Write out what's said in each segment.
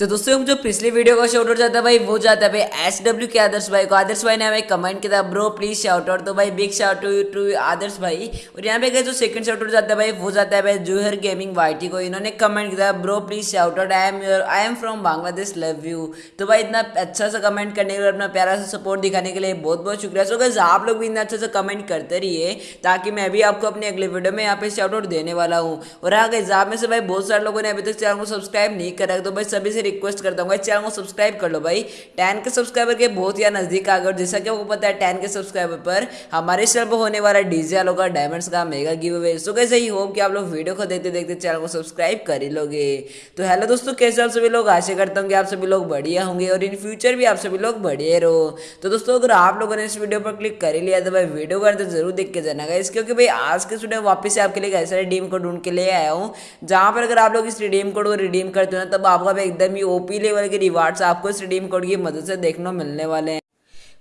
तो दोस्तों जो पिछली वीडियो का शॉर्ट आउट जाता है भाई, वो जाता है भाई एस डब्ल्यू के आदर्श भाई को। आदर्श भाई ने हमें कमेंट किया था ब्रो प्लीज़ शाउट आउट तो भाई big shout to to Adarsh भाई। और यहाँ पे जो सेकंड शॉर्ट आउट जाता है भाई, वो जाता है भाई जूहर गेमिंग वाईटी को। इन्होंने कमेंट किया था bro please shout out I am your I am from Bangladesh love you तो भाई, इतना अच्छा सा कमेंट करने के लिए अपना प्यारा सा सपोर्ट दिखाने के लिए बहुत बहुत शुक्रिया। सो गैस आप लोग भी इतना अच्छा सा कमेंट करते रहिए, ताकि मैं भी आपको अपने अगले वीडियो में यहाँ पे शाउट आउट देने वाला हूँ। और हाँ आप में से भाई, बहुत सारे लोगों ने अभी तक चैनल को सब्सक्राइब नहीं करा तो भाई, सभी से रिक्वेस्ट करता हूँ। चैनल को सब्सक्राइब कर लो भाई। टेन के सब्सक्राइबर के बहुत ही नज़दीक आ गए जैसा कि आपको पता है टेन के सब्सक्राइबर पर हमारे चैनल पर होने वाला डीजे आलो का डायमंड्स का मेगा गिव अवे सो कैसे ही होप कि आप लोग वीडियो को देखते देखते चैनल को सब्सक्राइब कर ही लोगे। तो हेलो दोस्तों, कैसे आप सभी लोग? आशा करता हूँ कि आप सभी लोग बढ़िया होंगे और इन फ्यूचर भी आप सभी लोग बढ़िया रहो। तो दोस्तों, अगर आप लोगों ने इस वीडियो पर क्लिक कर ही लिया तो भाई वीडियो को तो ज़रूर देख के जाना इस क्योंकि भाई आज के स्टूडियो वापस से आपके लिए ऐसा रिडीम कोड ढूंढ के ले आया हूँ। जहाँ पर अगर आप लोग इस रिडीम कोड को रिडीम करते हो ना, तब आपका एकदम ही ओपी लेवल के रिवार्ड्स आपको इस रिडीम कोड की मदद से देखने मिलने वाले हैं।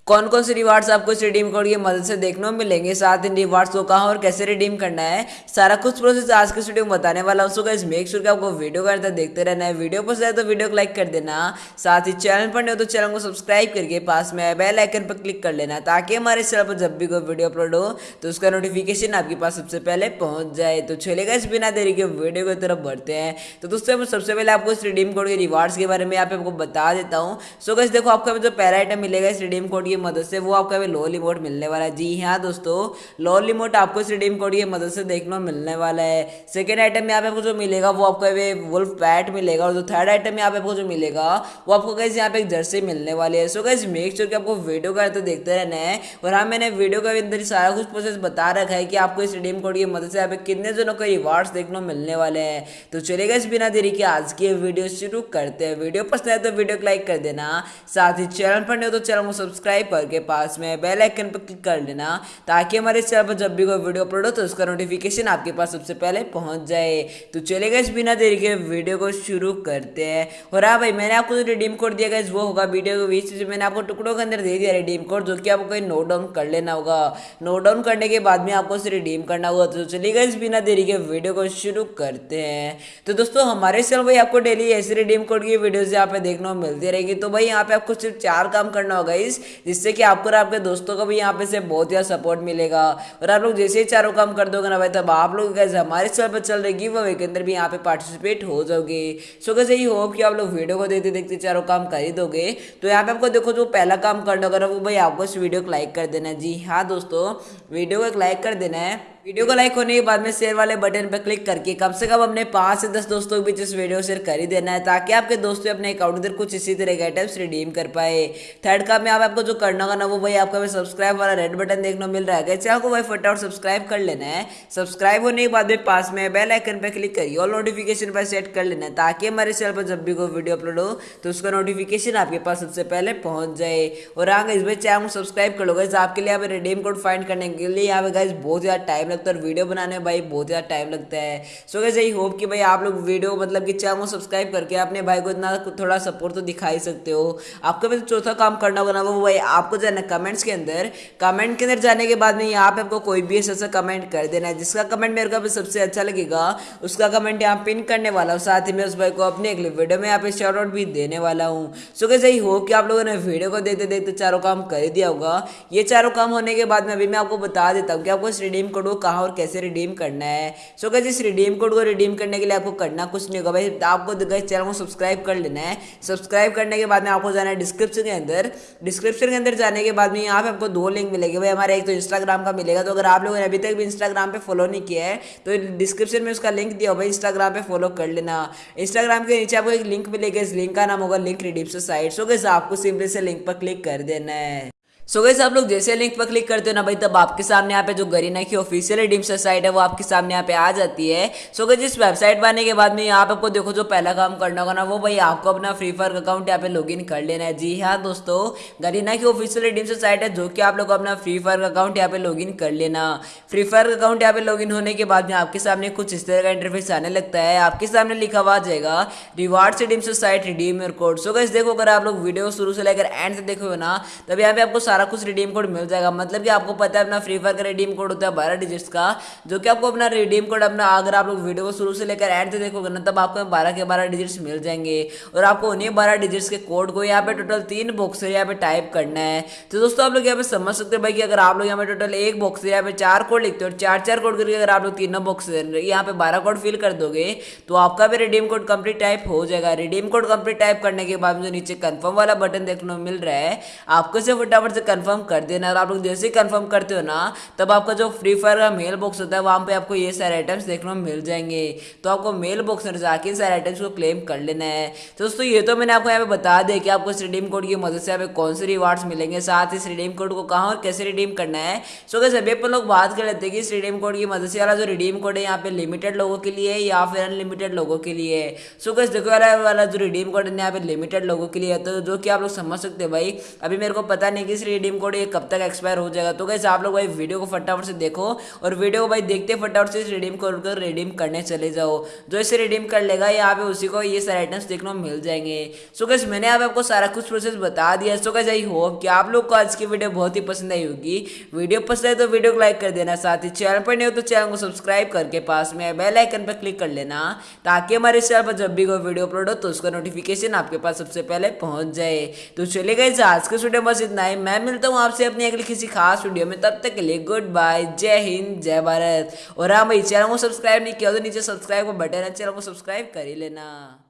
कौन कौन से रिवार्ड्स आपको इस रिडीम कोड की मदद से देखने को मिलेंगे? साथ इन रिवार्ड्स को कहाँ और कैसे रिडीम करना है? सारा कुछ प्रोसेस आज के वीडियो में बताने वाला हूँ। सो मेक श्योर कि आपको वीडियो का देखते रहना है। वीडियो पसंद है तो वीडियो को लाइक कर देना। साथ ही चैनल पर नहीं हो तो चैनल को सब्सक्राइब करके पास में बेल आइकन पर क्लिक कर लेना ताकि हमारे चैनल पर जब भी कोई वीडियो अपलोड हो तो उसका नोटिफिकेशन आपके पास सबसे पहले पहुँच जाए। तो चलेगा इस बिना देरी के वीडियो की तरफ़ बढ़ते हैं। तो दोस्तों, मैं सबसे पहले आपको इस रिडीम कोड के रिवार्ड्स के बारे में यहाँ पे आपको बता देता हूँ। सो गाइस देखो, आपको जो पहला आइटम मिलेगा इस रिडीम कोड की मदद से, वो आपको भी लिमोट मिलने वाला है। जी हाँ दोस्तों लॉ लिमोट आपको इस रिडीम कोड की मदद से देखने मिलने वाला है। सेकेंड आइटम यहाँ पे आपको जो मिलेगा, वो आपको वुल्फ पैट मिलेगा और जो थर्ड आइटम यहाँ पे आपको जो मिलेगा, वो आपको कैसे यहाँ पे एक जर्सी मिलने वाली है। सो कैसे मेक श्योर कि आपको वीडियो का तो देखते रहना है। और हाँ मैंने वीडियो के अंदर सारा कुछ प्रोसेस बता रखा है कि आपको इस रिडीम कोड की मदद से यहाँ पे कितने जनों को रिवार्ड्स देखने मिलने वाले हैं। तो चलेगा इस बिना देरी के आज की वीडियो शुरू करते हैं। वीडियो पसंद है तो वीडियो को लाइक कर देना। साथ ही चैनल पर नहीं हो तो चैनल को सब्सक्राइब करके पास में बेल आइकन पर क्लिक कर लेना, ताकि हमारे चैनल पर जब भी कोई वीडियो अपलोड हो तो उसका नोटिफिकेशन आपके पास सबसे पहले पहुँच जाए। तो चलेगा इस बिना देरी के वीडियो को शुरू करते हैं। और हाँ भाई, मैंने आपको जो रिडीम कोड दिया गया वो होगा वीडियो के बीच में मैंने आपको टुकड़ों के अंदर दे दिया रिडीम कोड जो कि आपको कोई नोट डाउन कर लेना होगा। नोट डाउन करने के बाद में आपको उसे रिडीम करना होगा। तो चलेगा इस बिना देरी के वीडियो को शुरू करते हैं। तो दोस्तों, हमारे चैनल भाई आपको डेली ऐसे रिडीम कोड की वीडियोज़ यहाँ पे देखने को मिलती रहेगी। तो भाई, यहाँ पे आपको सिर्फ़ चार काम करना होगा इस जिससे कि आपको और आपके दोस्तों को भी यहाँ पे से बहुत ही सपोर्ट मिलेगा। और आप लोग जैसे ही चारों काम कर दोगे ना भाई, तब आप लोग कैसे हमारे चैनल पर चल रही वो अवे के अंदर भी यहाँ पे पार्टिसिपेट हो जाओगे। सो कैसे ही होप कि आप लोग वीडियो को देखते देखते चारों काम कर ही दोगे। तो यहाँ पे आपको देखो, जो पहला काम करना होगा वो भाई आपको इस वीडियो को लाइक कर देना है। जी हाँ दोस्तों वीडियो को एक लाइक कर देना है। वीडियो को लाइक होने के बाद में शेयर वाले बटन पर क्लिक करके कम से कम अपने पाँच से दस दोस्तों के बीच इस वीडियो शेयर कर ही देना है, ताकि आपके दोस्तों अपने अकाउंट इधर कुछ इसी तरह के आइटम्स रिडीम कर पाए। थर्ड काम में आप, आपको जो करना होगा ना, वो भाई आपका सब्सक्राइब वाला रेड बटन देखने मिल रहा है। चैनल को भाई फटाफट सब्सक्राइब कर लेना है सब्सक्राइब होने के बाद में पास में बेल आइकन पर क्लिक करिए और नोटिफिकेशन पर सेट कर लेना है, ताकि हमारे चैनल पर जब भी कोई वीडियो अपलोड हो तो उसका नोटिफिकेशन आपके पास सबसे पहले पहुँच जाए। और आगे इस चैनल को सब्सक्राइब कर लो गए आपके लिए रिडीम कोड फाइंड करने के लिए यहाँ पे गाइज़ बहुत ज़्यादा टाइम लगता है और वीडियो बनाने में भाई बहुत ज़्यादा टाइम लगता है। सो कैसे ही होप कि भाई आप लोग वीडियो मतलब कि चैनल सब्सक्राइब करके अपने भाई को इतना थोड़ा सपोर्ट तो दिखा ही सकते हो। आपको भी चौथा काम करना होगा ना, वो भाई आपको जो कमेंट्स के अंदर। कमेंट के अंदर जाने के बाद में यहाँ पे आपको कोई भी ऐसा कमेंट कर देना है, जिसका कमेंट मेरे को सबसे अच्छा लगेगा, उसका कमेंट यहाँ पिन करने वाला हूँ। साथ ही मैं उस भाई को अपने अगले वीडियो में यहाँ पे शॉर्ट आउट भी देने वाला हूँ। सो कैसे ही हो कि आप लोगों ने वीडियो को देखते देखते चारों काम कर दिया होगा। ये चारों काम होने के बाद में अभी मैं आपको बता देता हूँ कि आपको इस रिडीम कोड को कहाँ और कैसे रिडीम करना है? सो so, इस रिडीम कोड को रिडीम करने के लिए आपको करना कुछ नहीं होगा। भाई आपको चैनल को सब्सक्राइब कर लेना है। सब्सक्राइब करने के बाद में आपको जाना है डिस्क्रिप्शन के अंदर। डिस्क्रिप्शन के अंदर जाने के बाद में यहाँ पे आपको दो लिंक मिलेगी। भाई हमारे एक तो इंस्टाग्राम का मिलेगा। तो अगर आप लोगों ने अभी तक भी इंस्टाग्राम पे फॉलो नहीं किया है तो डिस्क्रिप्शन में उसका लिंक दिया भाई इंस्टाग्राम पे फॉलो कर लेना। इंस्टाग्राम के नीचे आपको एक लिंक मिलेगा। इस लिंक का नाम होगा लिंक रिडीम साइट सो कैसे आपको सिंपली से लिंक पर क्लिक कर देना है। सो so गैस आप लोग जैसे लिंक पर क्लिक करते हो ना भाई, तब आपके सामने यहाँ पे जो गरीना की ऑफिशियल रिडीम साइट है, वो आपके सामने यहाँ पे आ जाती है। सो गैस इस वेबसाइट पर आने के बाद में यहाँ पे आपको देखो, जो पहला काम करना होगा ना, वो भाई आपको अपना फ्री फायर अकाउंट यहाँ पे लॉगिन कर लेना है। जी हाँ दोस्तों गरीना की ऑफिशियल रिडीम साइट है, जो कि आप लोग अपना फ्री फायर अकाउंट यहाँ पे लॉग कर लेना। फ्री फायर अकाउंट यहाँ पे लॉग होने के बाद में आपके सामने कुछ इस तरह का इंटरफेस आने लगता है। आपके सामने लिखा हुआ जाएगा reward redeem site redeem your code so guys देखो, अगर आप लोग वीडियो शुरू से लेकर एंड से देखो ना, तब यहाँ पे आपको सारा सारा कुछ रिडीम कोड मिल जाएगा। मतलब कि आपको पता है अपना फ्री फायर का रिडीम कोड होता है बारह डिजिट्स का, जो कि आपको अपना रिडीम कोड अपना अगर आप लोग वीडियो को शुरू से लेकर एंड तक देखोगे ना, तब आपको बारह के बारह डिजिट्स मिल जाएँगे। और आपको उन्हीं बारह डिजिट्स के कोड को यहाँ पे टोटल तीन बॉक्स यहाँ पे टाइप करना है। तो दोस्तों, आप लोग यहाँ पे समझ सकते हैं भाई कि अगर आप लोग यहाँ पे टोटल एक बॉक्स यहाँ पे चार कोड लिखते हो और चार चार कोड करके अगर आप लोग तीनों बॉक्स यहाँ पे बारह कोड फिल कर दोगे तो आपका भी रिडीम कोड कंप्लीट टाइप हो जाएगा। रिडीम कोड कंप्लीट टाइप करने के बाद मुझे नीचे कंफर्म वाला बटन देखने को मिल रहा है। आपको से फटाफट से कंफर्म कर देना। और आप लोग जैसे ही कंफर्म करते हो ना, तब आपका जो फ्री फायर का मेल बॉक्स होता है, वहाँ पे आपको ये सारे आइटम्स देखने को मिल जाएँगे। तो आपको मेल बॉक्स में जाके इन सारे आइटम्स को क्लेम कर लेना है। तो दोस्तों, ये तो मैंने आपको यहाँ पे बता दिया कि आपको इस रिडीम कोड की मदद से यहाँ पे कौन से रिवार्ड्स मिलेंगे, साथ ही इस रिडीम कोड को कहाँ और कैसे रिडीम करना है। सो कैसे अभी अपन लोग बात कर लेते हैं कि इस रिडीम कोड की मदद से वाला जो रिडीम कोड है, यहाँ पे लिमिटेड लोगों के लिए या फिर अनलिमिटेड लोगों के लिए। सो कैसे देखो वाला वाला जो रिडीम कोड है, यहाँ पे लिमिटेड लोगों के लिए तो जो कि आप लोग समझ सकते हैं भाई, अभी मेरे को पता नहीं कि इस रिडीम कोड ये कब तक एक्सपायर हो जाएगा? तो कैसे आप लोग भाई वीडियो को फटाफट से देखो और वीडियो को भाई देखते फटाफट से इस रिडीम कोड को रिडीम करने चले जाओ। जो इसे रिडीम कर लेगा यहाँ पे उसी को ये सारे आइटम्स देखने को मिल जाएँगे। सो कैसे मैंने यहाँ पे आपको सारा कुछ प्रोसेस बता दिया। सो कैसे आई होप कि आप लोग को आज की वीडियो बहुत ही पसंद आई होगी। वीडियो पसंद है तो वीडियो को लाइक कर देना। साथ ही चैनल पर नहीं हो तो चैनल को सब्सक्राइब करके पास में बेल आइकन पर क्लिक कर लेना ताकि हमारे चैनल पर जब भी कोई वीडियो अपलोड हो तो उसका नोटिफिकेशन आपके पास सबसे पहले पहुँच जाए। तो चले गए आज के वीडियो बस इतना ही। मैं मिलता हूँ आपसे अपनी अगली किसी खास वीडियो में, तब तक के लिए गुड बाय जय हिंद, जय भारत। और हाँ भाई, चैनल को सब्सक्राइब नहीं किया तो नीचे सब्सक्राइब का बटन है, चैनल को सब्सक्राइब कर ही लेना।